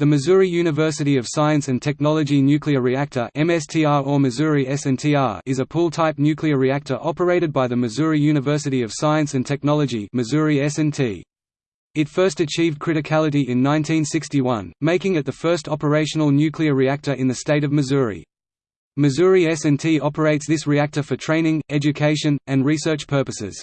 The Missouri University of Science and Technology Nuclear Reactor MSTR or Missouri SNTR is a pool-type nuclear reactor operated by the Missouri University of Science and Technology Missouri S&T. It first achieved criticality in 1961, making it the first operational nuclear reactor in the state of Missouri. Missouri S&T operates this reactor for training, education, and research purposes.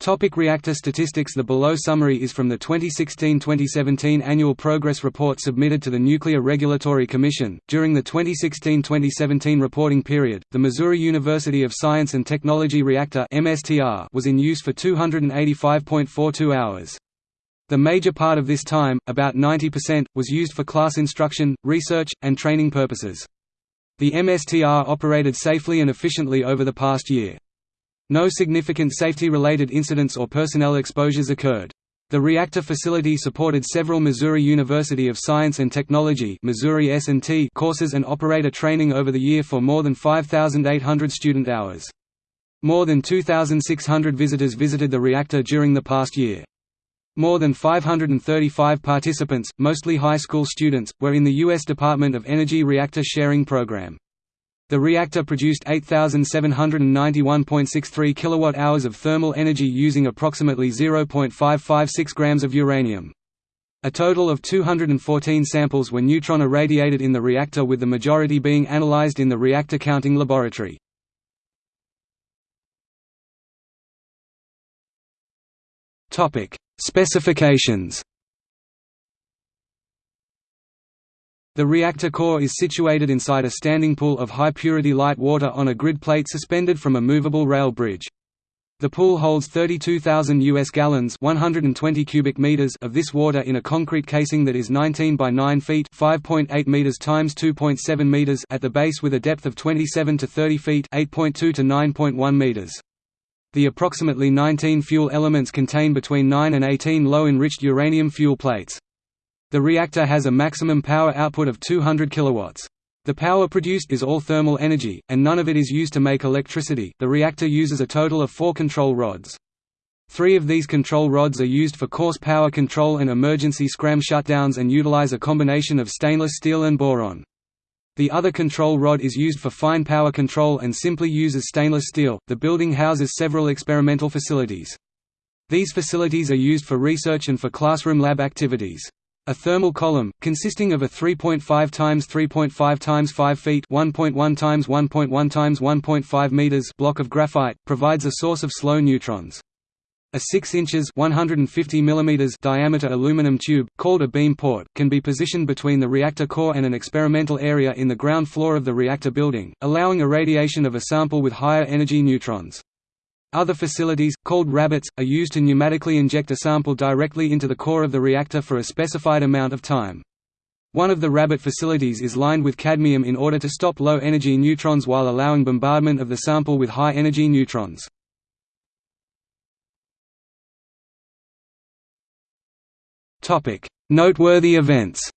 Topic reactor statistics The below summary is from the 2016-2017 Annual Progress Report submitted to the Nuclear Regulatory Commission. During the 2016-2017 reporting period, the Missouri University of Science and Technology Reactor (MSTR) was in use for 285.42 hours. The major part of this time, about 90%, was used for class instruction, research, and training purposes. The MSTR operated safely and efficiently over the past year. No significant safety-related incidents or personnel exposures occurred. The reactor facility supported several Missouri University of Science and Technology Missouri S&T courses and operator training over the year for more than 5,800 student hours. More than 2,600 visitors visited the reactor during the past year. More than 535 participants, mostly high school students, were in the U.S. Department of Energy Reactor Sharing Program. The reactor produced 8791.63 kilowatt-hours of thermal energy using approximately 0.556 grams of uranium. A total of 214 samples were neutron irradiated in the reactor with the majority being analyzed in the reactor counting laboratory. Specifications The reactor core is situated inside a standing pool of high-purity light water on a grid plate suspended from a movable rail bridge. The pool holds 32,000 US gallons 120 cubic meters of this water in a concrete casing that is 19 by 9 feet 5.8 meters times 2.7 meters at the base with a depth of 27 to 30 feet 8.2 to 9.1 meters. The approximately 19 fuel elements contain between 9 and 18 low-enriched uranium fuel plates. The reactor has a maximum power output of 200 kilowatts. The power produced is all thermal energy, and none of it is used to make electricity. The reactor uses a total of four control rods. Three of these control rods are used for coarse power control and emergency scram shutdowns and utilize a combination of stainless steel and boron. The other control rod is used for fine power control and simply uses stainless steel. The building houses several experimental facilities. These facilities are used for research and for classroom lab activities. A thermal column, consisting of a 3.5 times 3.5 times 5 feet 1.1 times 1.1 times 1.5 meters block of graphite, provides a source of slow neutrons. A 6 inches 150 mm diameter aluminum tube, called a beam port, can be positioned between the reactor core and an experimental area in the ground floor of the reactor building, allowing irradiation of a sample with higher energy neutrons. Other facilities, called rabbits, are used to pneumatically inject a sample directly into the core of the reactor for a specified amount of time. One of the rabbit facilities is lined with cadmium in order to stop low-energy neutrons while allowing bombardment of the sample with high-energy neutrons. Noteworthy events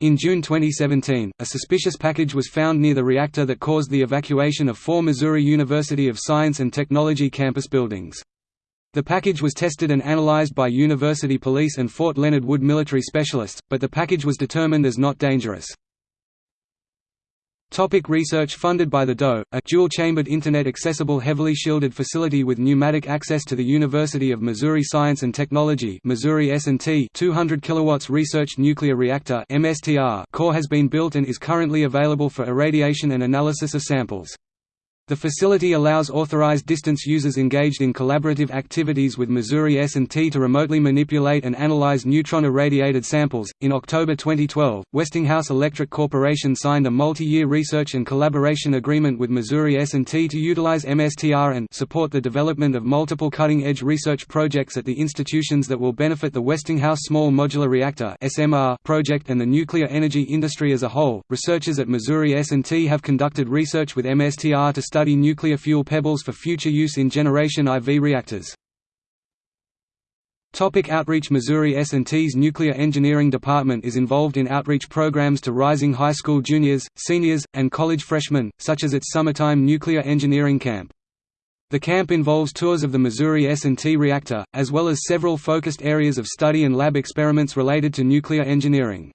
In June 2017, a suspicious package was found near the reactor that caused the evacuation of four Missouri University of Science and Technology campus buildings. The package was tested and analyzed by university police and Fort Leonard Wood military specialists, but the package was determined as not dangerous. Topic research funded by the DOE, a dual-chambered Internet-accessible heavily shielded facility with pneumatic access to the University of Missouri Science and Technology Missouri S&T 200 kilowatts Research Nuclear Reactor MSTR core has been built and is currently available for irradiation and analysis of samples. The facility allows authorized distance users engaged in collaborative activities with Missouri S&T to remotely manipulate and analyze neutron irradiated samples. In October 2012, Westinghouse Electric Corporation signed a multi-year research and collaboration agreement with Missouri S&T to utilize MSTR and support the development of multiple cutting-edge research projects at the institutions that will benefit the Westinghouse Small Modular Reactor (SMR) project and the nuclear energy industry as a whole. Researchers at Missouri S&T have conducted research with MSTR to study study nuclear fuel pebbles for future use in Generation IV reactors. Topic outreach Missouri S&T's Nuclear Engineering Department is involved in outreach programs to rising high school juniors, seniors, and college freshmen, such as its summertime nuclear engineering camp. The camp involves tours of the Missouri S&T reactor, as well as several focused areas of study and lab experiments related to nuclear engineering.